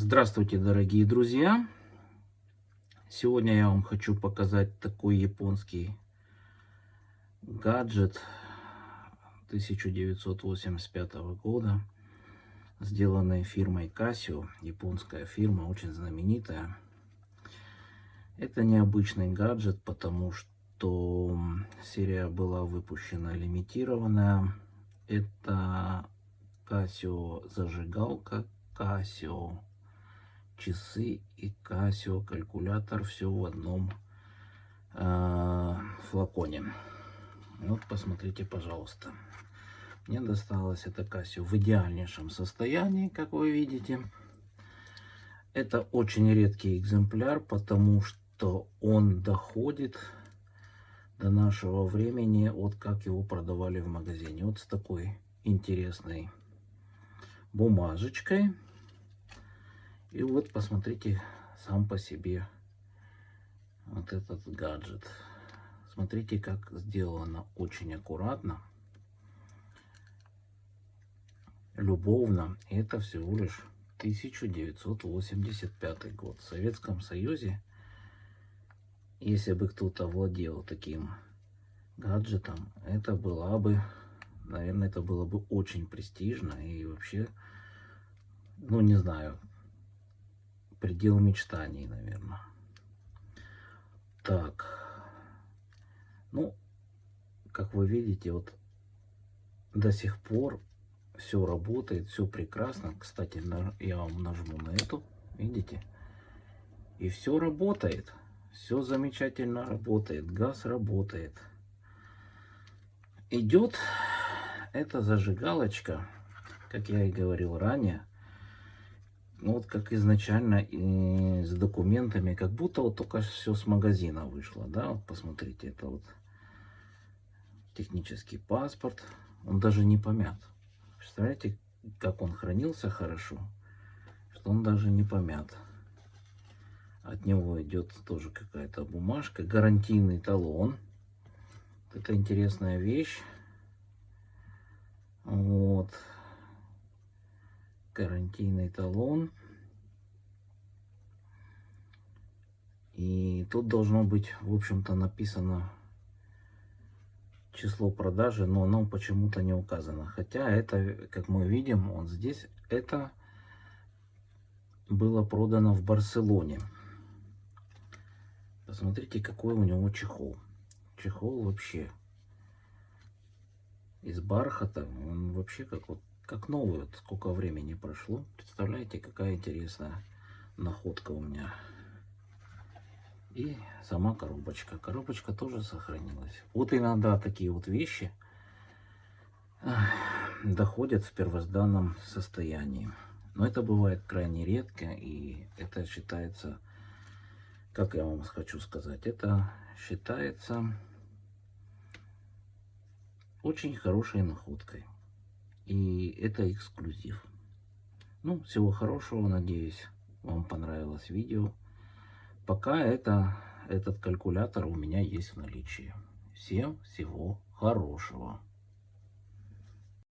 Здравствуйте, дорогие друзья! Сегодня я вам хочу показать такой японский гаджет 1985 года, сделанный фирмой Casio, японская фирма, очень знаменитая. Это необычный гаджет, потому что серия была выпущена лимитированная. Это Casio зажигалка Casio часы и Casio калькулятор все в одном э, флаконе. Вот посмотрите, пожалуйста. Мне досталось это Casio в идеальнейшем состоянии, как вы видите. Это очень редкий экземпляр, потому что он доходит до нашего времени, вот как его продавали в магазине. Вот с такой интересной бумажечкой. И вот посмотрите сам по себе вот этот гаджет. Смотрите, как сделано очень аккуратно, любовно. Это всего лишь 1985 год. В Советском Союзе, если бы кто-то владел таким гаджетом, это была бы, наверное, это было бы очень престижно и вообще, ну не знаю, предел мечтаний, наверное. Так. Ну, как вы видите, вот до сих пор все работает, все прекрасно. Кстати, я вам нажму на эту, видите? И все работает. Все замечательно работает. Газ работает. Идет эта зажигалочка, как я и говорил ранее, ну вот как изначально и с документами, как будто вот только все с магазина вышло, да, вот посмотрите, это вот технический паспорт, он даже не помят. Представляете, как он хранился хорошо, что он даже не помят. От него идет тоже какая-то бумажка, гарантийный талон. Это интересная вещь. Вот гарантийный талон. И тут должно быть, в общем-то, написано число продажи, но оно почему-то не указано. Хотя это, как мы видим, он здесь, это было продано в Барселоне. Посмотрите, какой у него чехол. Чехол вообще из бархата. Он вообще как вот как. Вот сколько времени прошло. Представляете, какая интересная находка у меня. И сама коробочка. Коробочка тоже сохранилась. Вот иногда такие вот вещи доходят в первозданном состоянии. Но это бывает крайне редко. И это считается, как я вам хочу сказать, это считается очень хорошей находкой. И это эксклюзив. Ну, всего хорошего, надеюсь, вам понравилось видео. Пока это, этот калькулятор у меня есть в наличии. Всем всего хорошего.